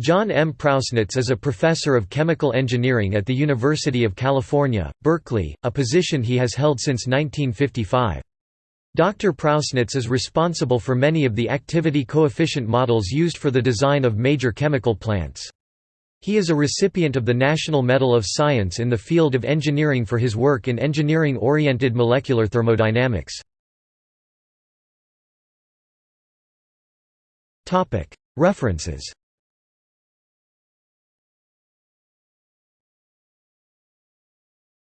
John M. Prausnitz is a professor of chemical engineering at the University of California, Berkeley, a position he has held since 1955. Dr. Prausnitz is responsible for many of the activity coefficient models used for the design of major chemical plants. He is a recipient of the National Medal of Science in the field of engineering for his work in engineering-oriented molecular thermodynamics. References